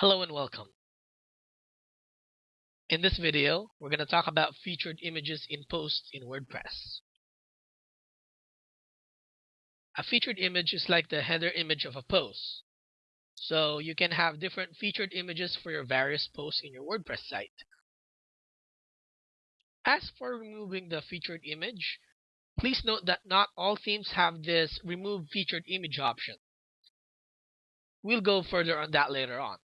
Hello and welcome. In this video, we're going to talk about featured images in posts in WordPress. A featured image is like the header image of a post. So you can have different featured images for your various posts in your WordPress site. As for removing the featured image, please note that not all themes have this remove featured image option. We'll go further on that later on.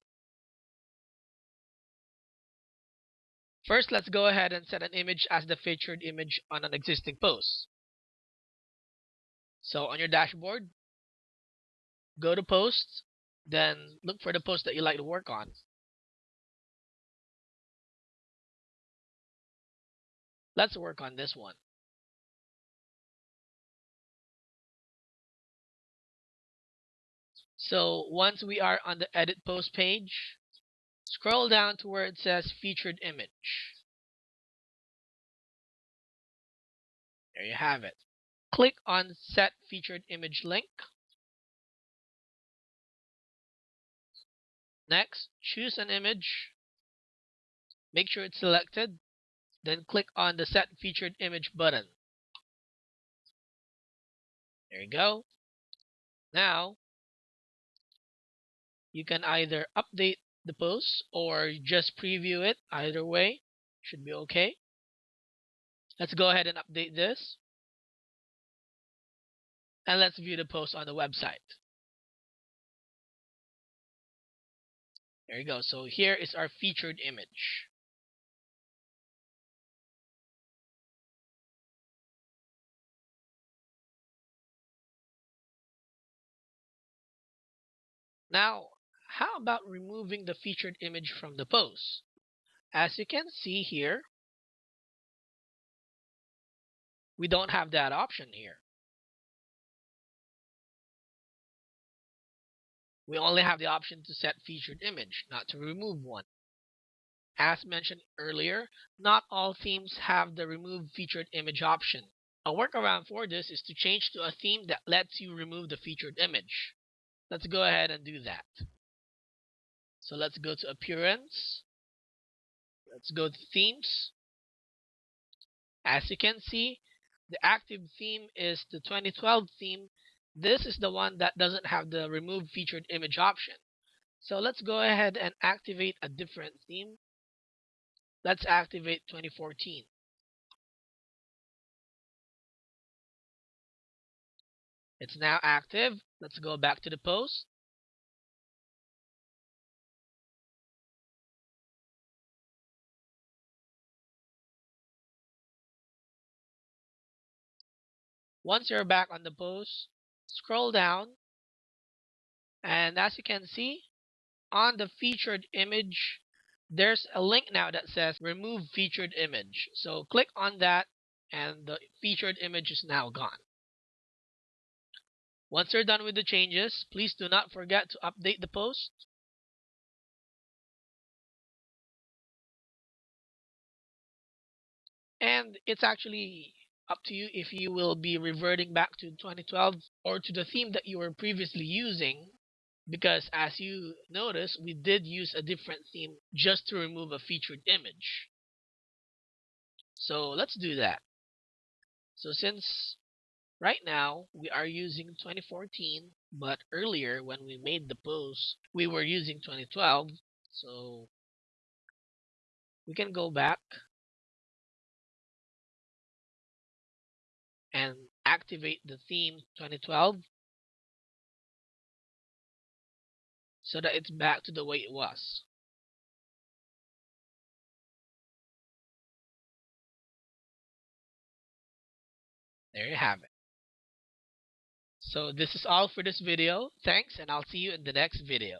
First, let's go ahead and set an image as the featured image on an existing post. So on your dashboard, go to posts, then look for the post that you like to work on. Let's work on this one. So once we are on the edit post page, Scroll down to where it says featured image. There you have it. Click on set featured image link. Next, choose an image. Make sure it's selected. Then click on the set featured image button. There you go. Now, you can either update the post or just preview it. Either way should be okay. Let's go ahead and update this. And let's view the post on the website. There you go. So here is our featured image. Now, how about removing the featured image from the post? As you can see here, we don't have that option here. We only have the option to set featured image, not to remove one. As mentioned earlier, not all themes have the remove featured image option. A workaround for this is to change to a theme that lets you remove the featured image. Let's go ahead and do that. So let's go to appearance. Let's go to themes. As you can see, the active theme is the 2012 theme. This is the one that doesn't have the remove featured image option. So let's go ahead and activate a different theme. Let's activate 2014. It's now active. Let's go back to the post. Once you're back on the post, scroll down. And as you can see, on the featured image, there's a link now that says remove featured image. So click on that and the featured image is now gone. Once you're done with the changes, please do not forget to update the post. And it's actually up to you if you will be reverting back to 2012 or to the theme that you were previously using. Because as you notice we did use a different theme just to remove a featured image. So let's do that. So since right now we are using 2014 but earlier when we made the post we were using 2012 so we can go back and activate the theme 2012 so that it's back to the way it was. There you have it. So this is all for this video. Thanks and I'll see you in the next video.